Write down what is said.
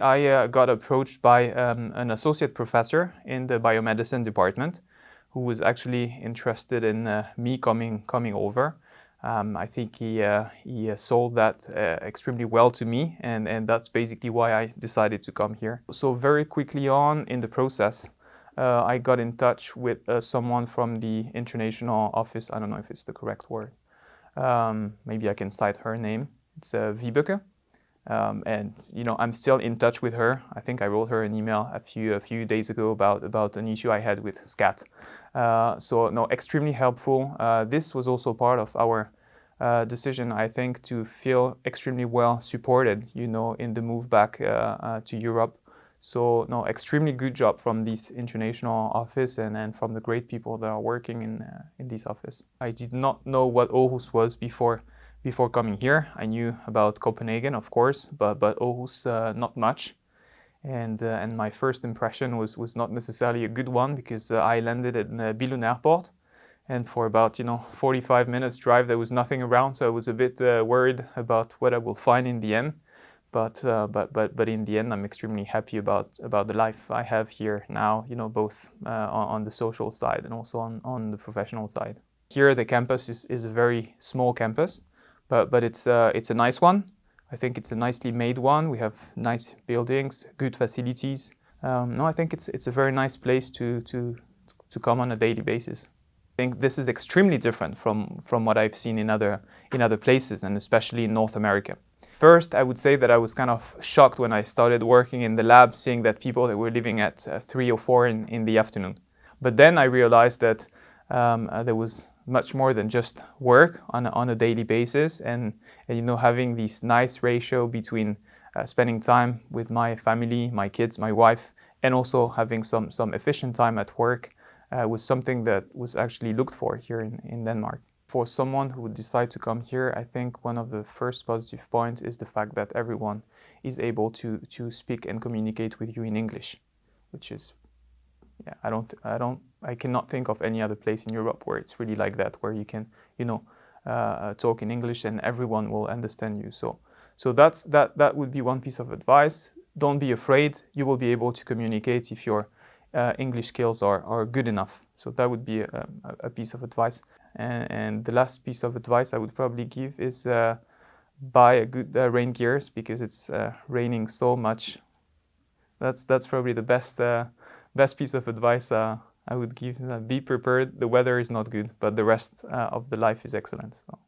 I uh, got approached by um, an associate professor in the biomedicine department who was actually interested in uh, me coming, coming over. Um, I think he, uh, he uh, sold that uh, extremely well to me and, and that's basically why I decided to come here. So very quickly on in the process, uh, I got in touch with someone from the international office. I don't know if it's the correct word. Um, maybe I can cite her name. It's uh, Vibeke. Um, and you know, I'm still in touch with her. I think I wrote her an email a few a few days ago about about an issue I had with SKAT. Uh, so no, extremely helpful. Uh, this was also part of our uh, decision, I think, to feel extremely well supported. You know, in the move back uh, uh, to Europe. So no, extremely good job from this international office and, and from the great people that are working in uh, in this office. I did not know what Aarhus was before before coming here. I knew about Copenhagen, of course, but, but Aarhus, uh, not much. And, uh, and my first impression was, was not necessarily a good one because uh, I landed at uh, Billund Airport and for about, you know, 45 minutes drive, there was nothing around. So I was a bit uh, worried about what I will find in the end. But, uh, but, but, but in the end, I'm extremely happy about, about the life I have here now, you know, both uh, on, on the social side and also on, on the professional side. Here, the campus is, is a very small campus but, but it's, uh, it's a nice one. I think it's a nicely made one. We have nice buildings, good facilities. Um, no, I think it's, it's a very nice place to, to, to come on a daily basis. I think this is extremely different from, from what I've seen in other, in other places and especially in North America. First, I would say that I was kind of shocked when I started working in the lab, seeing that people that were living at uh, 3 or 4 in, in the afternoon. But then I realized that um, uh, there was much more than just work on a, on a daily basis and, and you know having this nice ratio between uh, spending time with my family, my kids, my wife and also having some, some efficient time at work uh, was something that was actually looked for here in, in Denmark. For someone who would decide to come here, I think one of the first positive points is the fact that everyone is able to, to speak and communicate with you in English, which is yeah, I don't, I don't, I cannot think of any other place in Europe where it's really like that, where you can, you know, uh, uh, talk in English and everyone will understand you. So, so that's that. That would be one piece of advice. Don't be afraid. You will be able to communicate if your uh, English skills are are good enough. So that would be a, a piece of advice. And, and, the last piece of advice I would probably give is uh, buy a good uh, rain gears because it's uh, raining so much. That's that's probably the best best piece of advice uh, I would give, uh, be prepared. The weather is not good, but the rest uh, of the life is excellent. So.